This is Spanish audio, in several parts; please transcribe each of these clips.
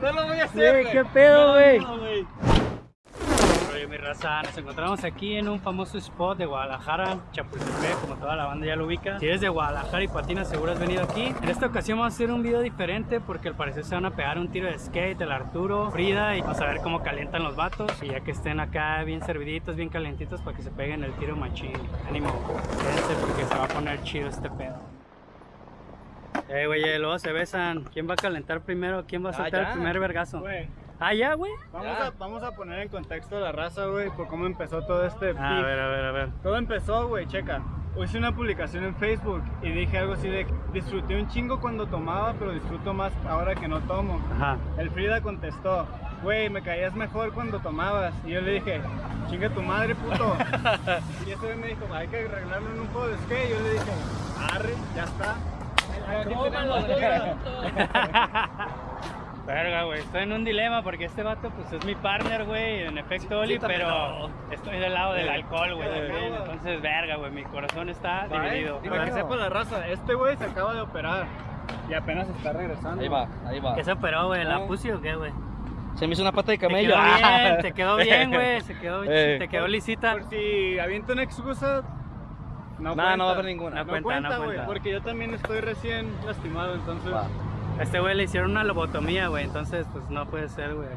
No lo voy a hacer, ¿qué pedo, güey? No, nos encontramos aquí en un famoso spot de Guadalajara, Chapultepec, como toda la banda ya lo ubica. Si eres de Guadalajara y patinas, seguro has venido aquí. En esta ocasión vamos a hacer un video diferente porque al parecer se van a pegar un tiro de skate, el Arturo, Frida, y vamos a ver cómo calientan los vatos. Y ya que estén acá bien serviditos, bien calentitos, para que se peguen el tiro machín. Ánimo, quédense porque se va a poner chido este pedo. Eh, güey, luego se besan. ¿Quién va a calentar primero? ¿Quién va a Ah, soltar el primer vergazo? Güey, Ah, ya, güey. vamos Ya. a, vamos a poner en contexto a la raza, güey, por cómo empezó todo este A beef. ver, a ver, a ver. Todo empezó, güey, checa. Hice una publicación en Facebook y dije algo así de disfruté un chingo cuando tomaba, pero disfruto más ahora que no tomo. Ajá. El Frida contestó, güey, me caías mejor cuando tomabas. Y yo le dije, chinga tu madre, puto. y ese güey me dijo, hay que arreglarlo en un juego de skate. Yo le dije, arre, ya está. Aquí tenemos, Verga, güey, estoy en un dilema porque este vato pues es mi partner, güey, en efecto Oli, pero estoy del lado del Eh, alcohol, güey, eh, también. Entonces, verga, güey, mi corazón está dividido. Y para que sepa la raza, este güey se acaba de operar y apenas está regresando. Ahí va, ahí va. ¿Qué se operó, güey? ¿La No. pussy o qué, güey? Se me hizo una pata de Te camello. quedó Ah. bien, te quedó bien, güey, se quedó, Eh. te quedó lisita. Por si avienta una excusa, no, No, cuenta. no va a haber ninguna. No No, cuenta, cuenta, no güey, cuenta. porque yo también estoy recién lastimado, entonces... Va. A este güey le hicieron una lobotomía, güey, entonces pues no puede ser, güey.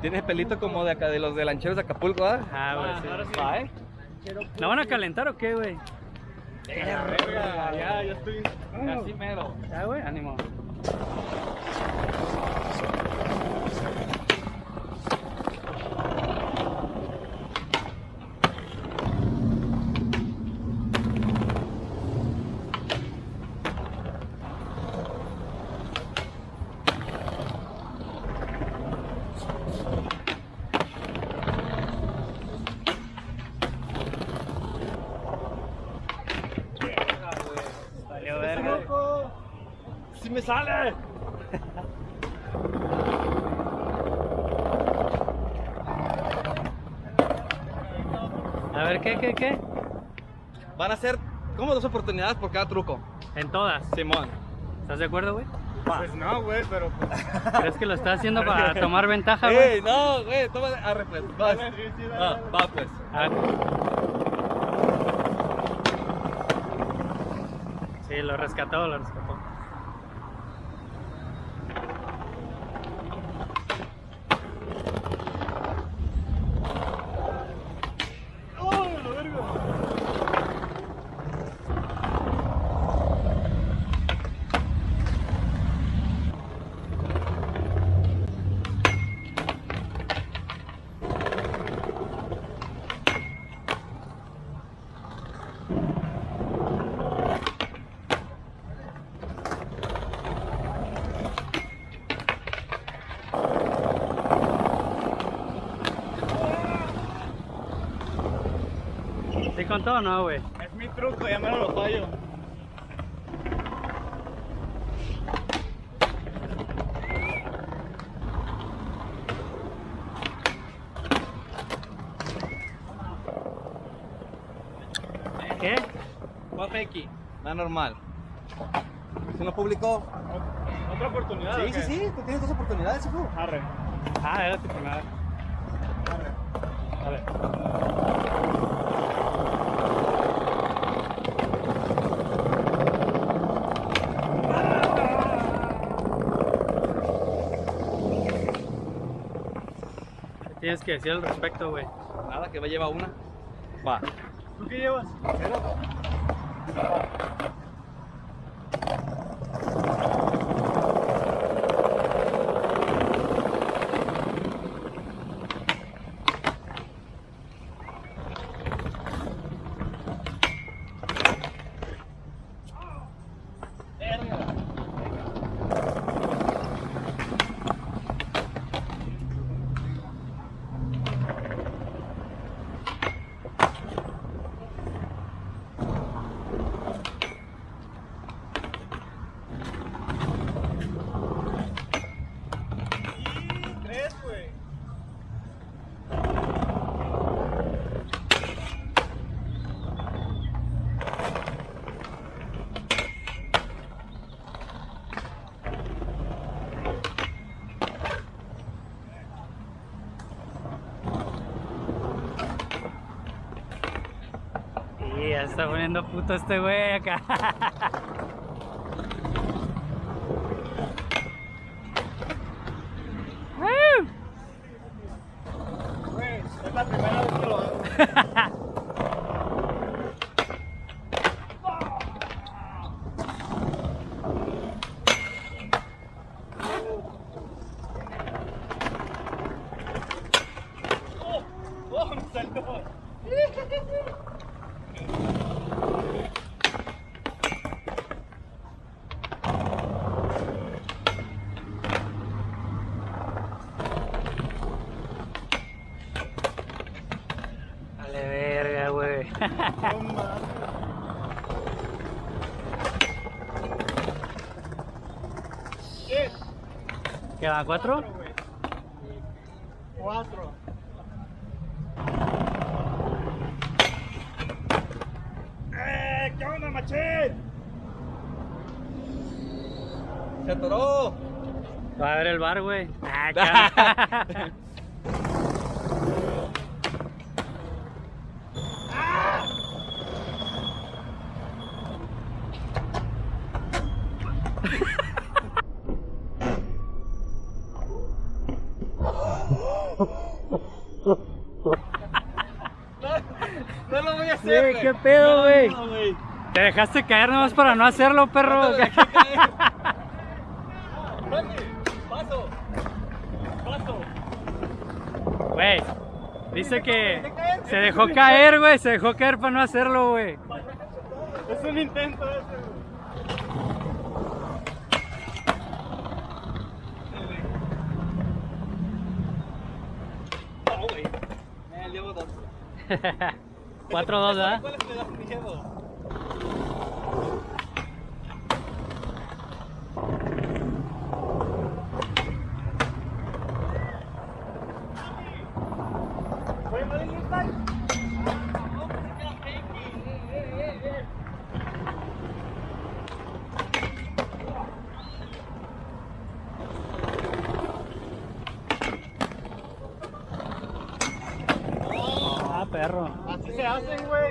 Tienes pelito como de acá, de los de lancheros de Acapulco, ¿ah? Ah, güey, sí. ahora sí. Va. ¿No van a calentar o qué, güey? Ya, ya estoy... Así mero. Ya, güey, ánimo. Valió verga. ¡Sí me sale! A ver, ¿qué, qué, qué? Van a ser como dos oportunidades por cada truco. En todas. Simón. ¿Estás de acuerdo, güey? Pues no, güey, pero... pues, ¿Crees que lo está haciendo para tomar ventaja, güey? ¡Ey, no, güey! Toma, arre pues. Vas. Dale, sí, sí, dale, Ah, va pues. Sí, lo rescató, lo rescató. ¿Sí contó o no, güey? Es mi truco, ya me lo fallo. ¿Qué? Va X. Va normal. ¿Se nos publicó? ¿Otra oportunidad? Sí, sí, qué? sí. Tú tienes dos oportunidades, hijo. Arre. Ah, era tu primera. A ver. Tienes que decir al respecto, güey? Nada, que va a llevar una. Va. ¿Tú qué llevas? Y ya está poniendo puto este güey acá. Es la primera vez que lo hago. ¡Oh, me saltó! Vale, verga, güey. No mames. ¿Qué? ¿Quedan cuatro? Cuatro. ¡Eh! ¿Qué onda, machín? ¡Se atoró! Va a ver el bar, güey. Ah, cabrón. ¡No lo voy a hacer! Güey, ¿qué pedo, güey? No, güey. Te dejaste caer nomás para no hacerlo, perro. No dejé caer. Paso. Paso. Güey, dice que se dejó caer, güey. Se dejó caer para no hacerlo, güey. Es un intento ese, güey. Llevo dos. 4-2, ¿verdad? ¿Cuál es el que da miedo? Oye, ¿vale, Luis, Ah, perro. Así se hacen, güey.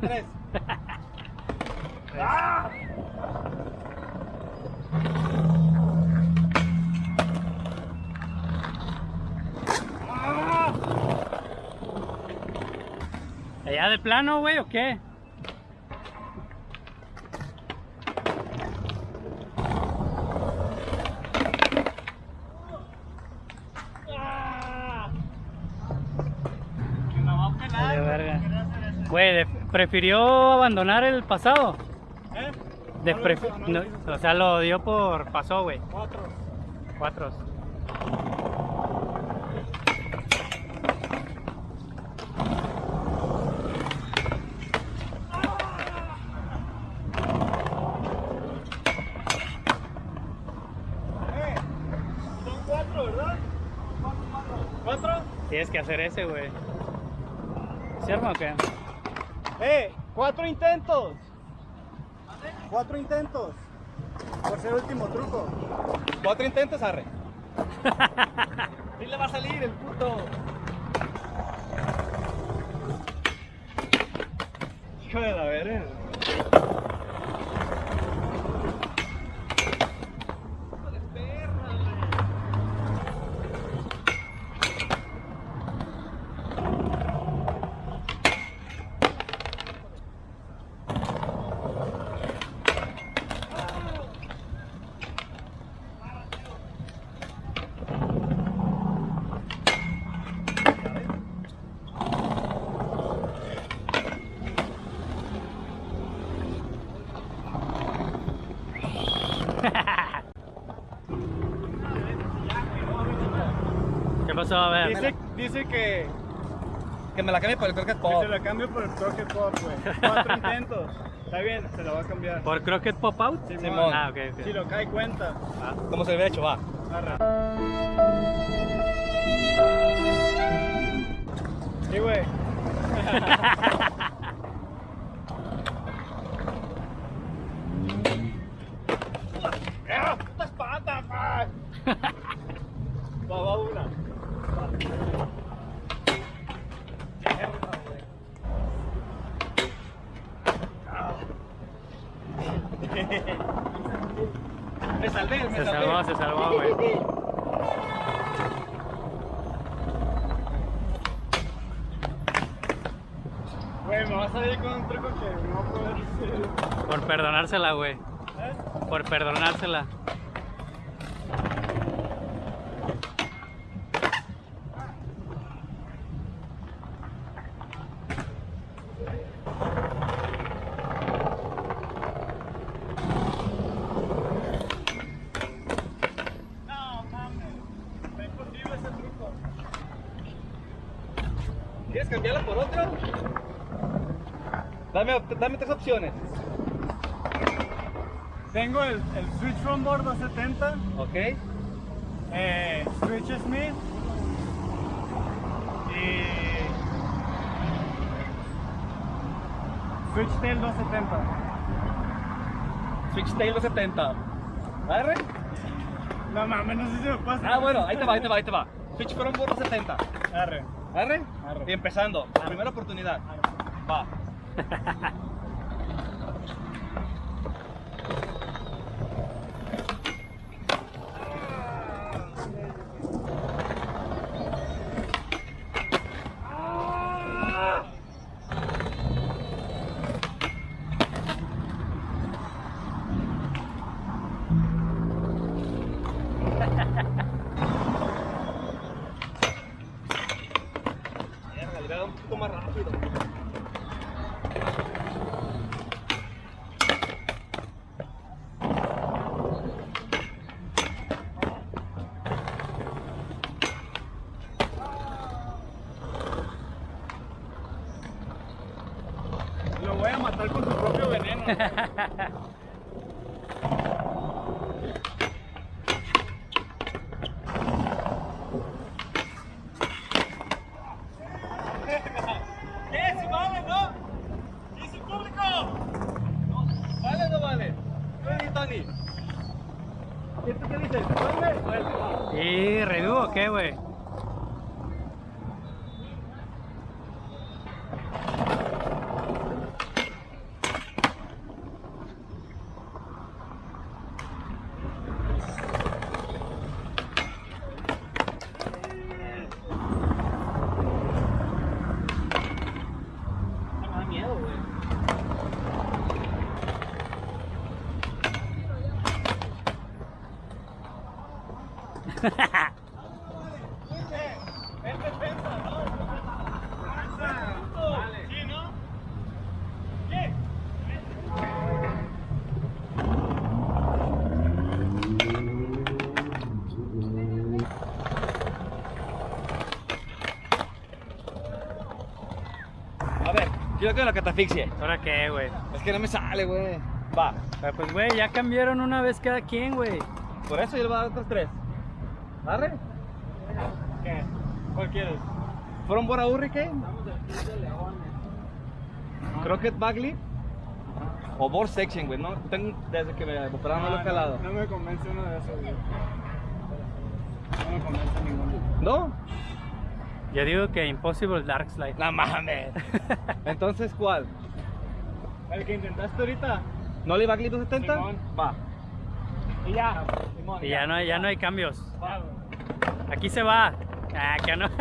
Tres. ¿Allá de plano, güey, o qué? Que me va a pelar. Vale, güey, verga. quería hacer eso. Güey, de- ¿prefirió abandonar el pasado? ¿Eh? No pref- no no, o sea, lo dio por pasó, güey. Cuatro. Cuatro. Eh. Tienes que hacer ese, güey. ¿Cierto o qué? Eh, cuatro intentos. Cuatro intentos. Por ser último truco. Cuatro intentos, arre. Sí le va a salir el puto. Hijo de la verga. ¿Qué pasó? A ver. Dice, dice que, Que me la cambie por el croquet que pop. se la cambio por el Crockett Pop, güey. Cuatro intentos. Está bien, se la va a cambiar. ¿Por Crockett Pop Out? Simón. Ah, ok, ok. Si lo cae cuenta. Como se le hubiera hecho, va. Arra. Sí, güey. ¡Ah, puta espalda, pa! Va, va una. Me salvé, me Se salvé. salvó, se salvó, güey. Güey, me vas a ir con un truco que no puedo hacer. Por perdonársela, güey. Por perdonársela. ¿Quieres cambiarla por otra? Dame, dame tres. Tengo el, el Switch from board 270, ¿Ok? eh, Switch Smith y Switch Tail 270. Switch Tail 70. ¿Agarre? No mames, no sé si me pasa. Ah, bueno, ahí te va, ahí te va, ahí te va. Switch from board 70. Arre. ¿Agarre? Arre. Y empezando. Primera oportunidad. Va. voy a matar con su propio veneno. ¿Qué? ¿Si vale, no? ¿Dice público? ¿Vale o no vale? ¿Qué dices, Tony? ¿Qué tú qué dices? ¿Vale? Vale. ¿Y redú o qué, güey? Me da miedo, güey. Es defensa, ¿no? Vale. ¿Sí, no? ¿Qué? A ver, quiero que la catafixie. ¿Ahora qué, güey? Es que no me sale, güey. Va. Ah, Pues, güey, ya cambiaron una vez cada quien, güey. Por eso yo le voy a dar otros tres. ¿Arre? ¿Qué? ¿Cuál quieres? ¿Fueron por a Hurricane? Crockett Bagley. O Board Section, güey. No, tengo desde que me operaron no, lo he calado. No, me convence uno de esos, güey. No me convence ninguno. ¿No? Yo digo que Impossible Dark Slide. No mames. Entonces, ¿cuál? El que intentaste ahorita. ¿Nolly Bagley 270? Simón. Va. Y ya. Simón, Y ya no, hay- ya no hay cambios. Va, güey. Aquí se va. Ah, que no.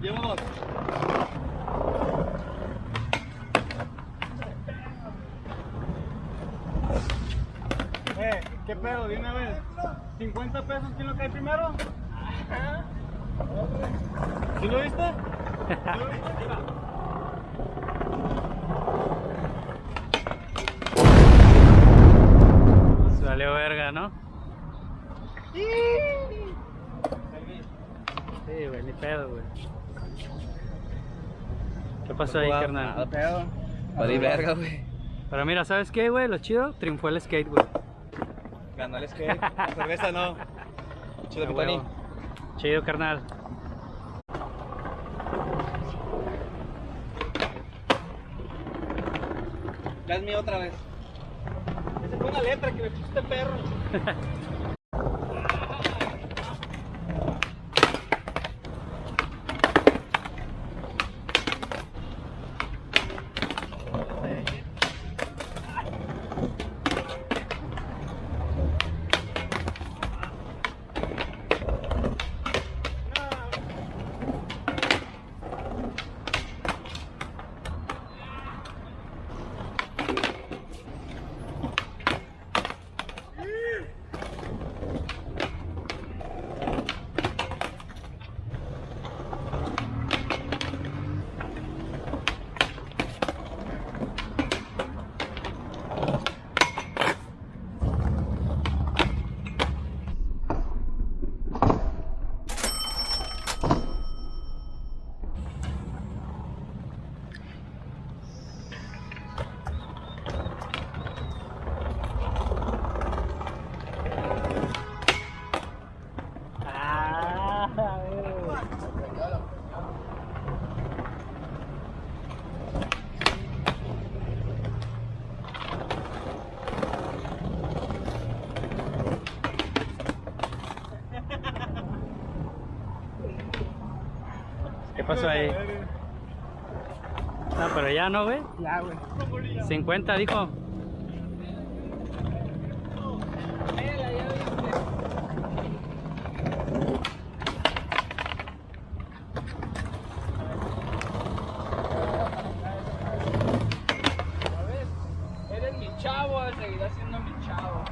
Llevo dos. Eh, ¿qué pedo? De una vez. ¿50 pesos quién lo cae primero? ¿Sí lo viste? ¿Sí lo viste? Verga, ¿no? Sí, güey, ni pedo, güey. ¿Qué pasó ahí, Nada, carnal? Pedo. Vale, verga, güey. Pero mira, ¿sabes qué, güey? Lo chido, triunfó el skate, güey. Ganó el skate. La cerveza no. Chido, mi Tony. Chido, carnal. Ya es mío otra vez. Una letra que me puso este perro. pasó ahí? No, pero ya no, güey. Ya, güey. 50 dijo. Eres mi chavo, seguirás siendo mi chavo.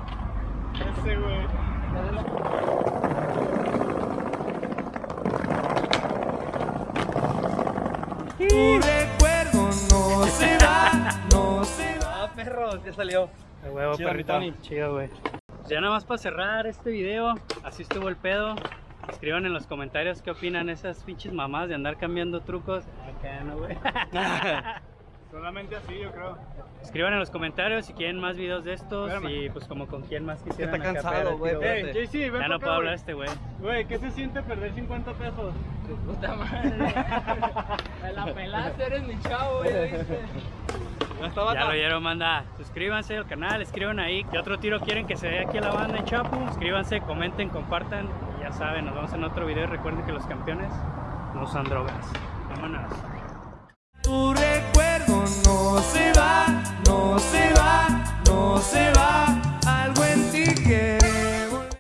Ese, güey. Ya salió. A huevo, Chido, mi perrito. Tony. Chido, güey. Pues ya nada más para cerrar este video, así estuvo el pedo. Escriban en los comentarios qué opinan esas pinches mamás de andar cambiando trucos. Acá no, güey. Solamente así, yo creo. Escriban en los comentarios si quieren más videos de estos Espérame. y pues como con quién más quisieran está cansado, el güey, JC, ven Ya no puedo hablar güey. este güey. Güey, ¿qué se siente perder 50 pesos? Puta madre. Me la pelaste, eres mi chavo. Ya Ya lo oyeron, manda. Suscríbanse al canal, escriban ahí qué otro tiro quieren que se dé aquí a la banda en Chapu. Suscríbanse, comenten, compartan. Y ya saben, nos vemos en otro video. Recuerden que los campeones no usan drogas. Vámonos. Tu recuerdo no se va, no se va, no se va.